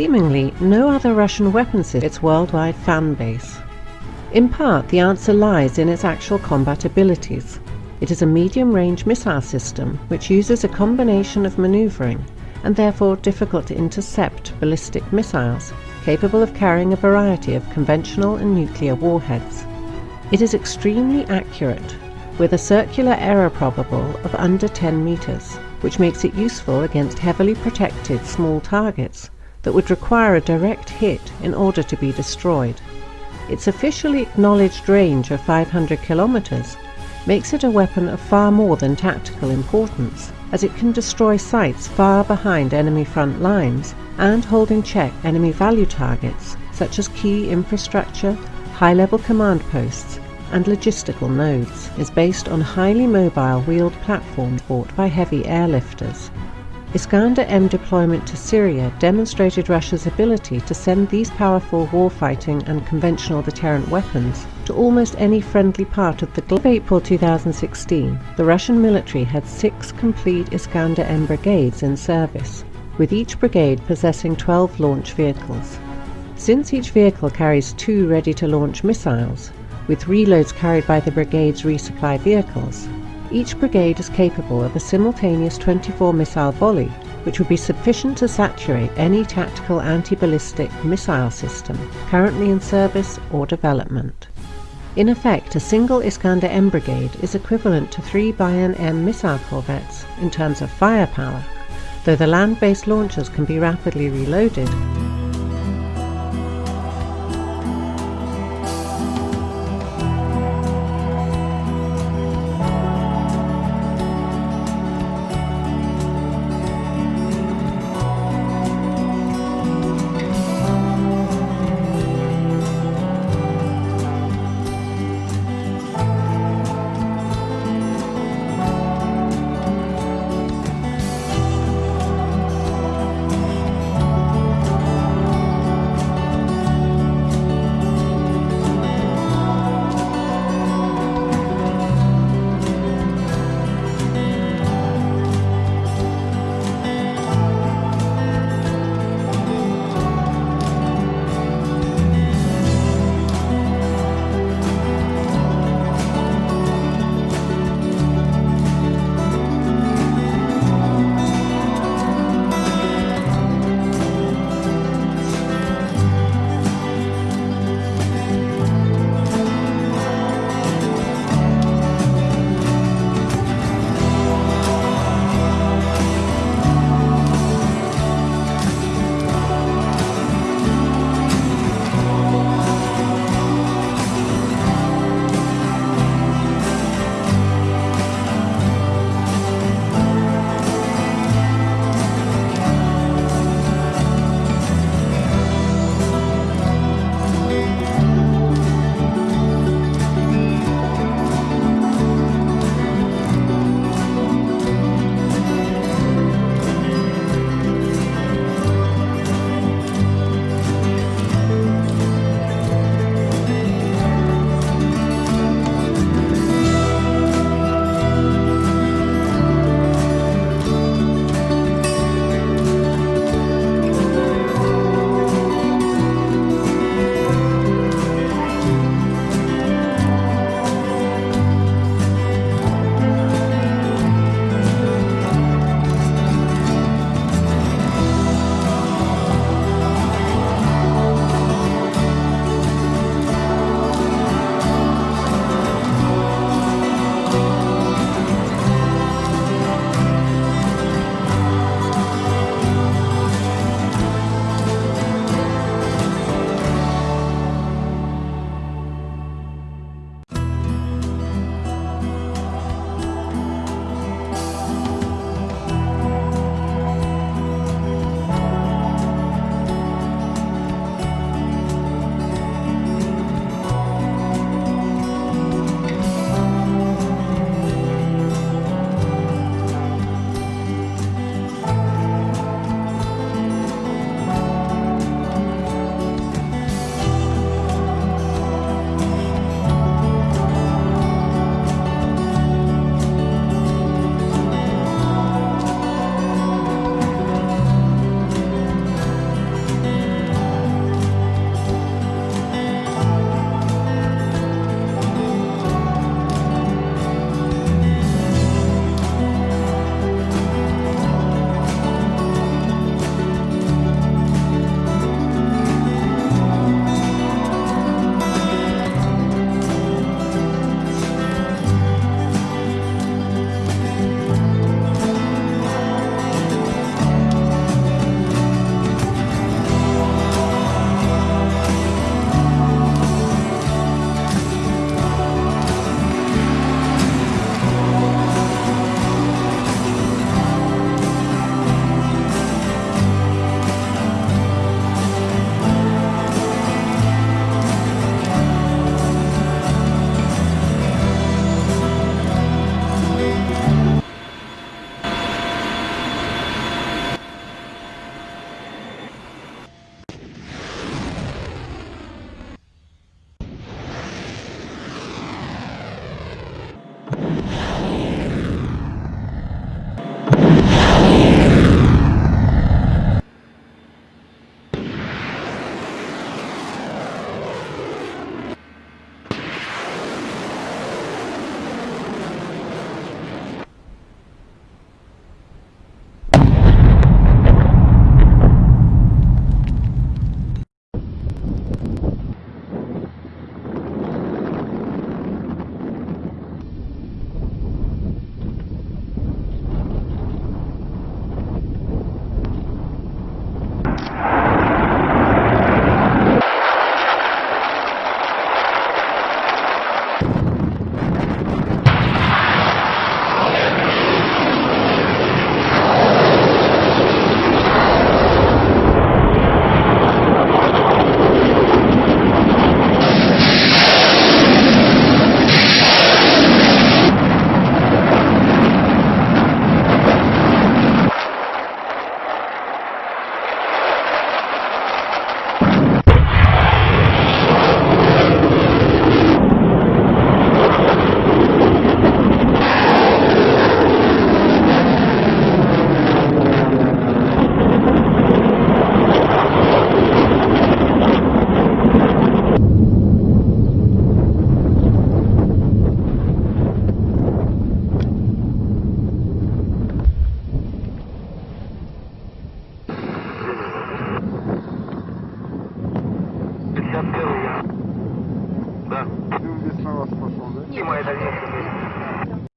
Seemingly, no other Russian weapon system its worldwide fan base. In part, the answer lies in its actual combat abilities. It is a medium-range missile system which uses a combination of maneuvering and therefore difficult to intercept ballistic missiles capable of carrying a variety of conventional and nuclear warheads. It is extremely accurate, with a circular error probable of under 10 meters, which makes it useful against heavily protected small targets that would require a direct hit in order to be destroyed. Its officially acknowledged range of 500 kilometers makes it a weapon of far more than tactical importance, as it can destroy sites far behind enemy front lines and hold in check enemy value targets such as key infrastructure, high-level command posts, and logistical nodes, is based on highly mobile wheeled platforms brought by heavy airlifters. Iskander-M deployment to Syria demonstrated Russia's ability to send these powerful warfighting and conventional deterrent weapons to almost any friendly part of the globe. In April 2016, the Russian military had six complete Iskander-M brigades in service, with each brigade possessing 12 launch vehicles. Since each vehicle carries two ready-to-launch missiles, with reloads carried by the brigade's resupply vehicles, each brigade is capable of a simultaneous 24 missile volley, which would be sufficient to saturate any tactical anti-ballistic missile system currently in service or development. In effect, a single Iskander-M brigade is equivalent to three Buyan-M missile corvettes in terms of firepower, though the land-based launchers can be rapidly reloaded